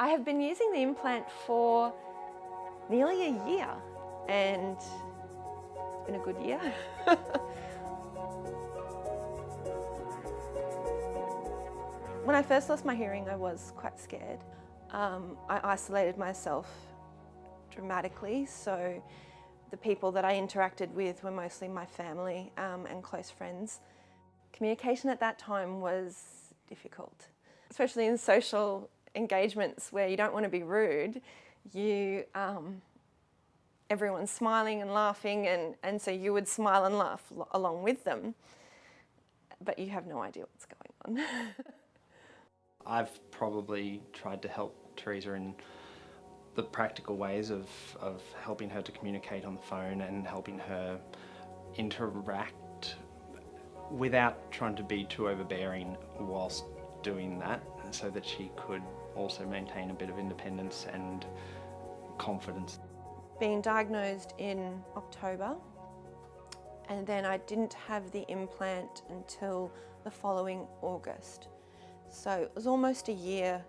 I have been using the implant for nearly a year and it's been a good year. when I first lost my hearing I was quite scared. Um, I isolated myself dramatically so the people that I interacted with were mostly my family um, and close friends. Communication at that time was difficult, especially in social engagements where you don't want to be rude, you um, everyone's smiling and laughing and, and so you would smile and laugh along with them, but you have no idea what's going on. I've probably tried to help Teresa in the practical ways of, of helping her to communicate on the phone and helping her interact without trying to be too overbearing whilst doing that so that she could also maintain a bit of independence and confidence. Being diagnosed in October and then I didn't have the implant until the following August. So it was almost a year,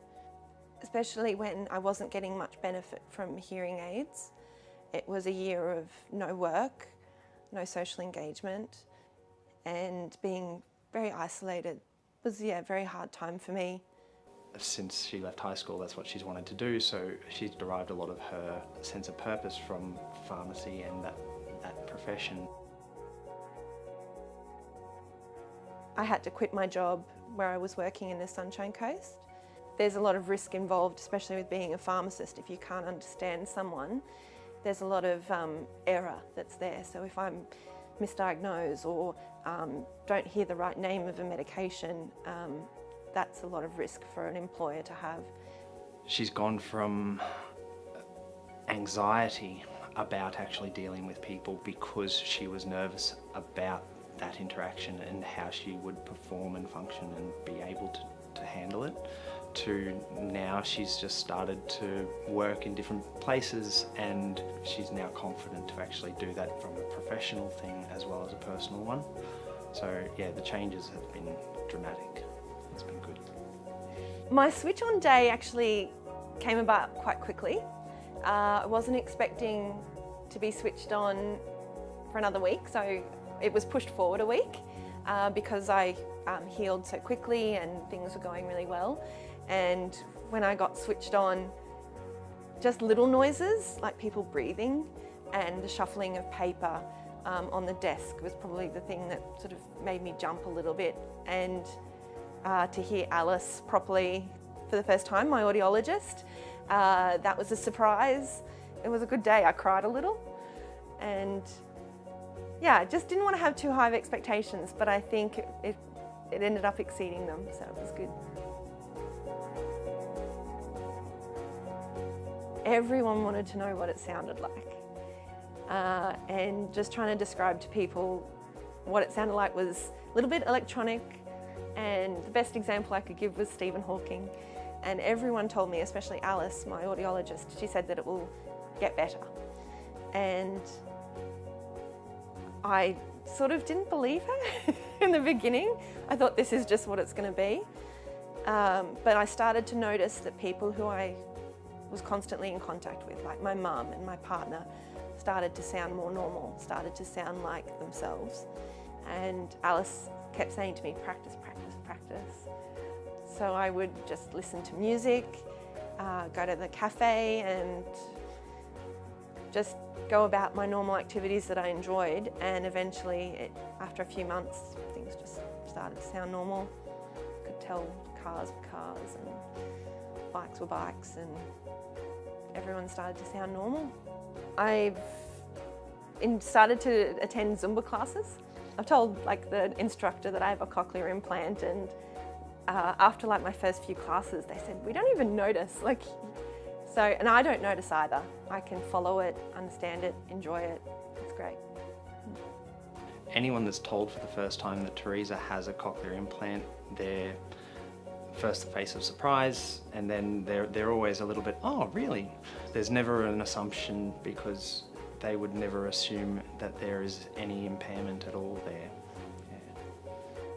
especially when I wasn't getting much benefit from hearing aids. It was a year of no work, no social engagement and being very isolated was yeah, a very hard time for me since she left high school, that's what she's wanted to do. So she's derived a lot of her sense of purpose from pharmacy and that, that profession. I had to quit my job where I was working in the Sunshine Coast. There's a lot of risk involved, especially with being a pharmacist. If you can't understand someone, there's a lot of um, error that's there. So if I'm misdiagnosed or um, don't hear the right name of a medication, um, that's a lot of risk for an employer to have. She's gone from anxiety about actually dealing with people because she was nervous about that interaction and how she would perform and function and be able to, to handle it to now she's just started to work in different places and she's now confident to actually do that from a professional thing as well as a personal one. So yeah, the changes have been dramatic. My switch on day actually came about quite quickly. Uh, I wasn't expecting to be switched on for another week, so it was pushed forward a week uh, because I um, healed so quickly and things were going really well. And when I got switched on, just little noises like people breathing and the shuffling of paper um, on the desk was probably the thing that sort of made me jump a little bit. And uh, to hear Alice properly for the first time, my audiologist, uh, that was a surprise. It was a good day. I cried a little and yeah, I just didn't want to have too high of expectations, but I think it, it, it ended up exceeding them, so it was good. Everyone wanted to know what it sounded like. Uh, and just trying to describe to people what it sounded like was a little bit electronic and the best example I could give was Stephen Hawking. And everyone told me, especially Alice, my audiologist, she said that it will get better. And I sort of didn't believe her in the beginning. I thought this is just what it's going to be. Um, but I started to notice that people who I was constantly in contact with, like my mum and my partner, started to sound more normal, started to sound like themselves. And Alice kept saying to me, practice, practice, practice. So I would just listen to music, uh, go to the cafe and just go about my normal activities that I enjoyed and eventually, it, after a few months, things just started to sound normal. I could tell cars were cars and bikes were bikes and everyone started to sound normal. I've started to attend Zumba classes. I've told like the instructor that I have a cochlear implant and uh, after like my first few classes they said we don't even notice like so and I don't notice either. I can follow it, understand it, enjoy it. It's great. Anyone that's told for the first time that Teresa has a cochlear implant, they're first the face of surprise and then they're, they're always a little bit, oh really? There's never an assumption because they would never assume that there is any impairment at all there.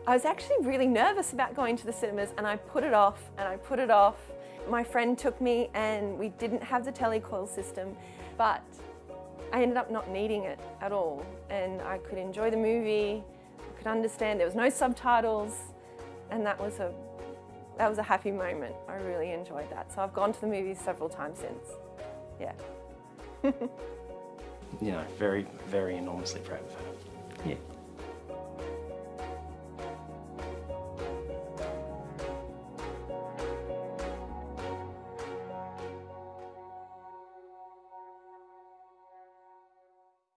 I was actually really nervous about going to the cinemas and I put it off and I put it off My friend took me and we didn't have the telecoil system, but I ended up not needing it at all. And I could enjoy the movie, I could understand there was no subtitles, and that was a that was a happy moment. I really enjoyed that. So I've gone to the movies several times since. Yeah. you know, very, very enormously proud of her. Yeah.